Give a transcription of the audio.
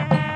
Bye.